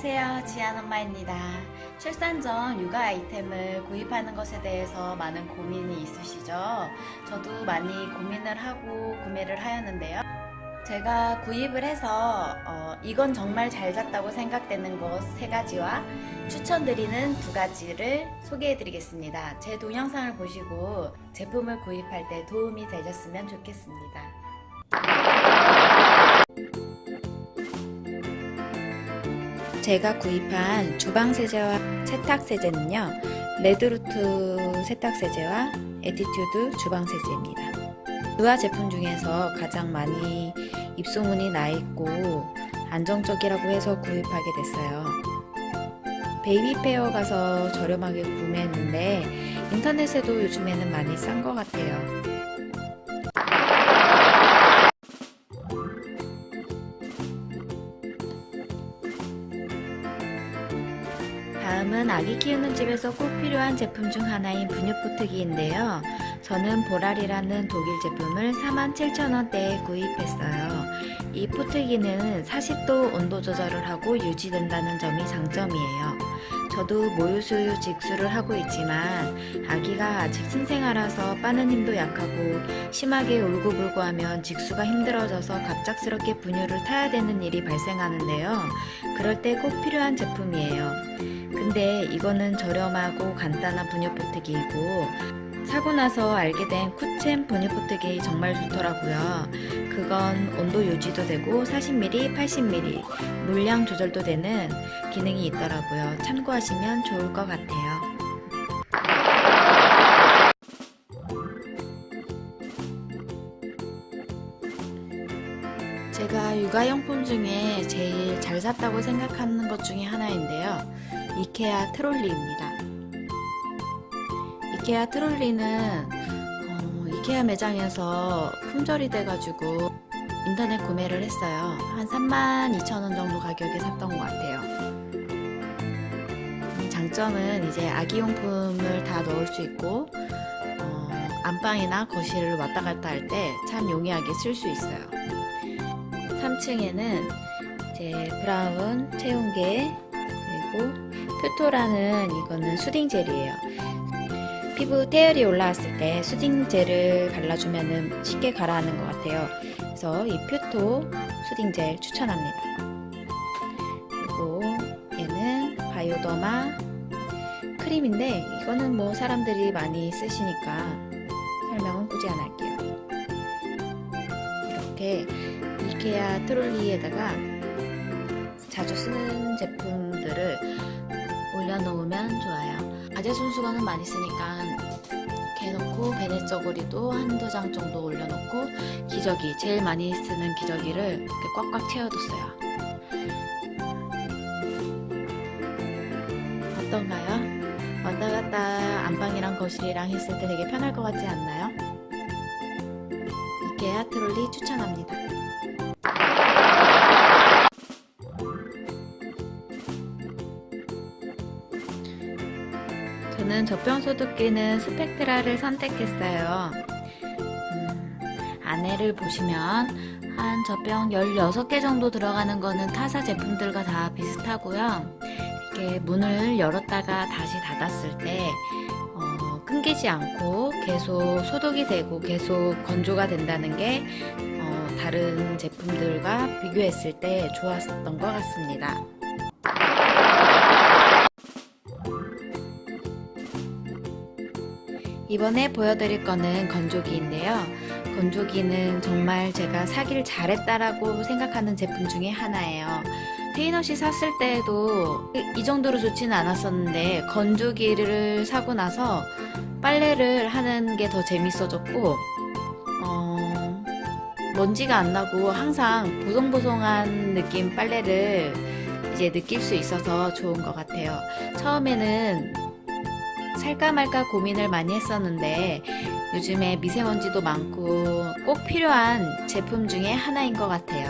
안녕하세요. 지안 엄마입니다. 출산 전 육아 아이템을 구입하는 것에 대해서 많은 고민이 있으시죠? 저도 많이 고민을 하고 구매를 하였는데요. 제가 구입을 해서 어, 이건 정말 잘 샀다고 생각되는 것 세 가지와 추천드리는 두 가지를 소개해 드리겠습니다. 제 동영상을 보시고 제품을 구입할 때 도움이 되셨으면 좋겠습니다. 제가 구입한 주방세제와 세탁세제는요 레드루트 세탁세제와 에티튜드 주방세제입니다. 유아 제품 중에서 가장 많이 입소문이 나 있고 안정적이라고 해서 구입하게 됐어요. baby fair 가서 저렴하게 구매했는데 인터넷에도 요즘에는 많이 싼 것 같아요 다음은 아기 키우는 집에서 꼭 필요한 제품 중 하나인 분유포트기인데요. 저는 보랄이라는 독일 제품을 47,000원대에 구입했어요. 이 포트기는 40도 온도 조절을 하고 유지된다는 점이 장점이에요. 저도 모유수유 직수를 하고 있지만 아기가 아직 신생아라서 빠는 힘도 약하고 심하게 울고불고 하면 직수가 힘들어져서 갑작스럽게 분유를 타야 되는 일이 발생하는데요. 그럴 때 꼭 필요한 제품이에요. 근데 이거는 저렴하고 간단한 분유 포트기이고 사고 나서 알게 된 쿠첸 분유 포트기 정말 좋더라고요. 그건 온도 유지도 되고 40ml, 80ml 물량 조절도 되는 기능이 있더라고요. 참고하시면 좋을 것 같아요. 제가 육아용품 중에 제일 잘 샀다고 생각하는 것 중에 하나인데요. 이케아 트롤리입니다. 이케아 트롤리는 어, 이케아 매장에서 품절이 돼가지고 인터넷 구매를 했어요. 한 32,000원 정도 가격에 샀던 것 같아요. 음, 장점은 이제 아기용품을 다 넣을 수 있고 어, 안방이나 거실을 왔다 갔다 할 때 참 용이하게 쓸 수 있어요. 3층에는 이제 브라운 체온계 그리고 퓨토라는 이거는 수딩 젤이에요. 피부 태열이 올라왔을 때 수딩 젤을 발라주면 쉽게 가라앉는 것 같아요. 그래서 이 퓨토 수딩 젤 추천합니다. 그리고 얘는 바이오더마 크림인데 이거는 뭐 사람들이 많이 쓰시니까 설명은 굳이 안 할게요. 이렇게 이케아 트롤리에다가 자주 쓰는 제품들을 올려놓으면 좋아요. 가제 손수건은 많이 쓰니까 이렇게 해놓고 베네 저고리도 한두 장 정도 올려놓고 기저귀 제일 많이 쓰는 기저귀를 이렇게 꽉꽉 채워뒀어요. 어떤가요? 왔다 갔다 안방이랑 거실이랑 했을 때 되게 편할 것 같지 않나요? 이케아 트롤리 추천합니다. 저는 젖병소독기는 스펙트라를 선택했어요. 음, 안에를 보시면 한 젖병 16개 정도 들어가는 거는 타사 제품들과 다 비슷하고요. 이렇게 문을 열었다가 다시 닫았을 때 어, 끊기지 않고 계속 소독이 되고 계속 건조가 된다는 게 어, 다른 제품들과 비교했을 때 좋았던 것 같습니다. 이번에 보여드릴 거는 건조기인데요. 건조기는 정말 제가 사기를 잘했다라고 생각하는 제품 중에 하나예요. 페인옷이 샀을 때에도 이 정도로 좋지는 않았었는데 건조기를 사고 나서 빨래를 하는 게 더 재밌어졌고 어, 먼지가 안 나고 항상 보송보송한 느낌 빨래를 이제 느낄 수 있어서 좋은 것 같아요. 처음에는 살까 말까 고민을 많이 했었는데 요즘에 미세먼지도 많고 꼭 필요한 제품 중에 하나인 것 같아요.